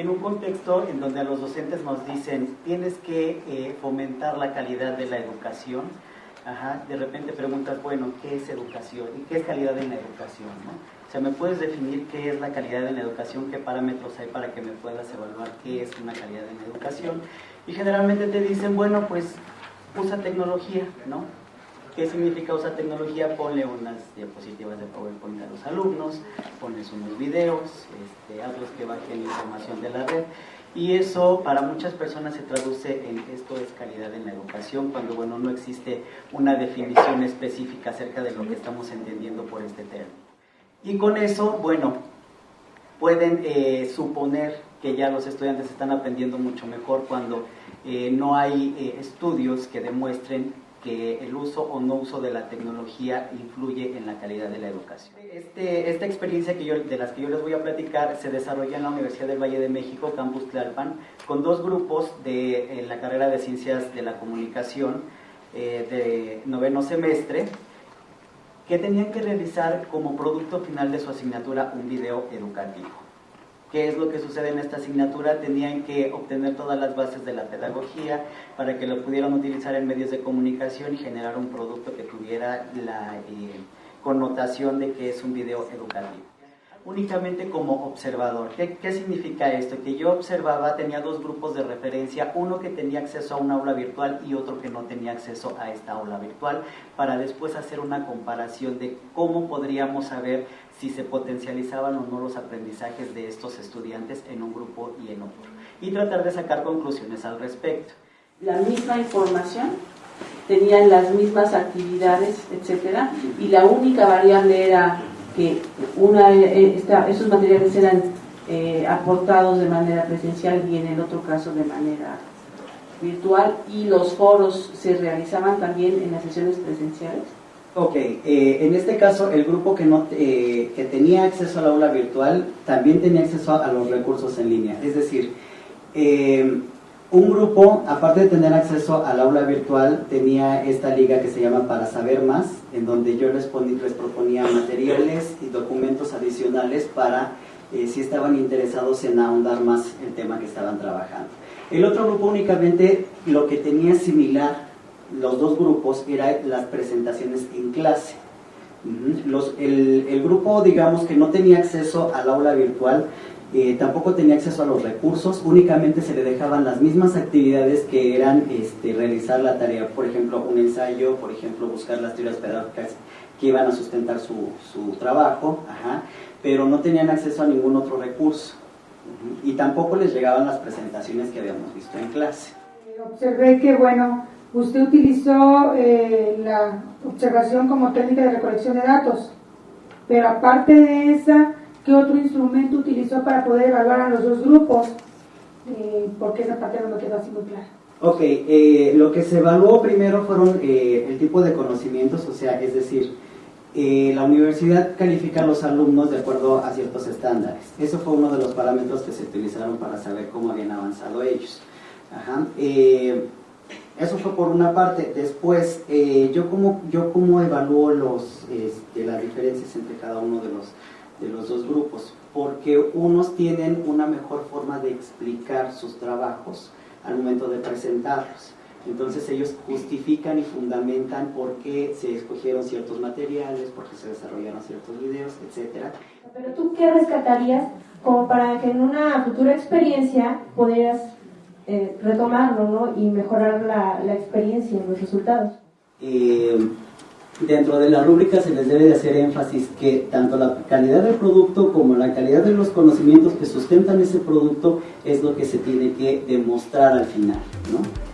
en un contexto en donde a los docentes nos dicen tienes que eh, fomentar la calidad de la educación, de repente preguntas, bueno, ¿qué es educación? ¿Y qué es calidad en la educación? ¿no? O sea, ¿me puedes definir qué es la calidad en la educación? ¿Qué parámetros hay para que me puedas evaluar qué es una calidad en la educación? Y generalmente te dicen, bueno, pues usa tecnología, ¿no? ¿Qué significa usar tecnología? Ponle unas diapositivas de PowerPoint a los alumnos, pones unos videos, este, hazlos que bajen información de la red. Y eso para muchas personas se traduce en esto es calidad en la educación, cuando bueno, no existe una definición específica acerca de lo que estamos entendiendo por este término. Y con eso, bueno, pueden eh, suponer que ya los estudiantes están aprendiendo mucho mejor cuando eh, no hay eh, estudios que demuestren que el uso o no uso de la tecnología influye en la calidad de la educación. Este, esta experiencia que yo, de las que yo les voy a platicar se desarrolla en la Universidad del Valle de México, Campus Tlalpan, con dos grupos de la carrera de Ciencias de la Comunicación eh, de noveno semestre, que tenían que realizar como producto final de su asignatura un video educativo. ¿Qué es lo que sucede en esta asignatura? Tenían que obtener todas las bases de la pedagogía para que lo pudieran utilizar en medios de comunicación y generar un producto que tuviera la eh, connotación de que es un video educativo únicamente como observador. ¿Qué, ¿Qué, significa esto? Que yo observaba, tenía dos grupos de referencia, uno que tenía acceso a un aula virtual y otro que no tenía acceso a esta aula virtual, para después hacer una comparación de cómo podríamos saber si se potencializaban o no los aprendizajes de estos estudiantes en un grupo y en otro. Y tratar de sacar conclusiones al respecto. La misma información, tenían las mismas actividades, etcétera, y la única variable era que una, eh, esta, esos materiales eran eh, aportados de manera presencial y en el otro caso de manera virtual y los foros se realizaban también en las sesiones presenciales. Ok, eh, en este caso el grupo que, no, que tenía acceso al aula virtual también tenía acceso a los recursos en línea, es decir, un grupo, aparte de tener acceso al aula virtual, tenía esta liga que se llama Para Saber Más, en donde yo les, les proponía materiales y documentos adicionales para eh, si estaban interesados en ahondar más el tema que estaban trabajando. El otro grupo únicamente lo que tenía similar, los dos grupos, era las presentaciones en clase. El, el grupo, digamos, que no tenía acceso al aula virtual, eh, tampoco tenía acceso a los recursos, únicamente se le dejaban las mismas actividades que eran este, realizar la tarea, por ejemplo, un ensayo, por ejemplo, buscar las teorías pedagógicas que iban a sustentar su, su trabajo, pero no tenían acceso a ningún otro recurso y tampoco les llegaban las presentaciones que habíamos visto en clase. Observé que, bueno, usted utilizó eh, la observación como técnica de recolección de datos, pero aparte de esa, ¿Qué otro instrumento utilizó para poder evaluar a los dos grupos? Eh, porque esa parte no me quedó así muy clara. Ok, eh, lo que se evaluó primero fueron eh, el tipo de conocimientos, o sea, es decir, la universidad califica a los alumnos de acuerdo a ciertos estándares. Eso fue uno de los parámetros que se utilizaron para saber cómo habían avanzado ellos. Ajá. eso fue por una parte. Después, yo cómo yo cómo evalúo los, este, las diferencias entre cada uno de los de los dos grupos, porque unos tienen una mejor forma de explicar sus trabajos al momento de presentarlos. Entonces ellos justifican y fundamentan por qué se escogieron ciertos materiales, por qué se desarrollaron ciertos videos, etc. Pero tú qué rescatarías como para que en una futura experiencia pudieras eh, retomarlo ¿no? y mejorar la, la experiencia y los resultados? Eh, dentro de la rúbrica se les debe de hacer énfasis que tanto la calidad del producto como la calidad de los conocimientos que sustentan ese producto es lo que se tiene que demostrar al final, ¿no?